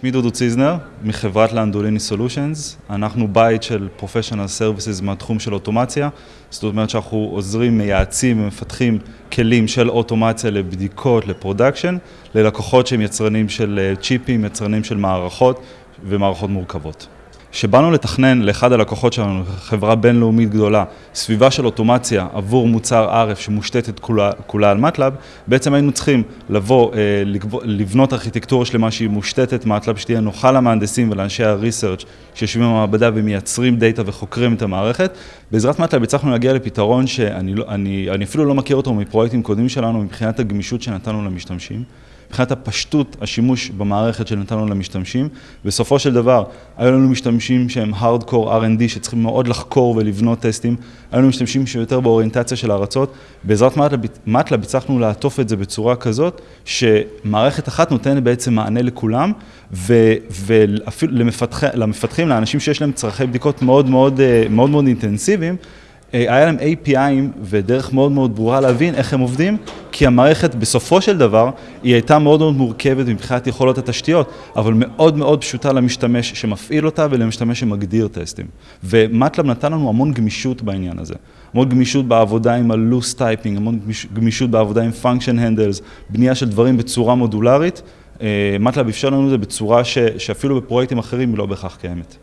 שמי דודו ציזנר, מחברת Landolini Solutions, אנחנו בית של Professional Services מהתחום של אוטומציה, זאת אומרת שאנחנו עוזרים, מייעצים ומפתחים כלים של אוטומציה לבדיקות, ל production, ללקוחות שהם יצרנים של צ'יפים, יצרנים של מערכות ומערכות מורכבות. כשבאנו לתכנן לאחד הלקוחות שלנו, חברה בינלאומית גדולה, סביבה של אוטומציה עבור מוצר RF שמושתתת כולה על מטלאב, בעצם היינו צריכים לבוא, לבנות ארכיטקטורה שלמה שהיא מושתתת מטלאב, שתהיה נוחה למהנדסים ולאנשי ה research שיושבים במעבדה ומייצרים דאטה וחוקרים את המערכת. בעזרת מטלאב הצלחנו להגיע לפתרון שאני אפילו לא מכיר אותו מפרויקטים קודמים שלנו מבחינת הגמישות שנתנו למשתמשים, מבחינת הפשטות השימוש במערכת שנתנו למשתמשים. בסופו של דבר, היו לנו משתמשים שהם Hardcore R&D שצריכים מאוד לחקור ולבנות טסטים, היו לנו משתמשים שיותר באוריינטציה של הרצות. בעזרת מטלאב הצלחנו לעטוף את זה בצורה כזאת, שמערכת אחת נותנת בעצם מענה לכולם, ואפילו למפתחים, לאנשים שיש להם צרכי בדיקות מאוד מאוד אינטנסיביים, היה להם API'ים ודרך מאוד מאוד ברורה להבין איך הם עובדים, כי המערכת בסופו של דבר היא הייתה מאוד מאוד מורכבת מבחינת יכולות התשתיות, אבל מאוד מאוד פשוטה למשתמש שמפעיל אותה ולמשתמש שמגדיר טסטים. ומטלאב נתן לנו המון גמישות בעניין הזה, המון גמישות בעבודה עם ה-loose typing, המון גמישות בעבודה עם function handles, בנייה של דברים בצורה מודולרית. מטלאב אפשר לנו את זה בצורה שאפילו בפרויקטים אחרים היא לא בהכרח קיימת.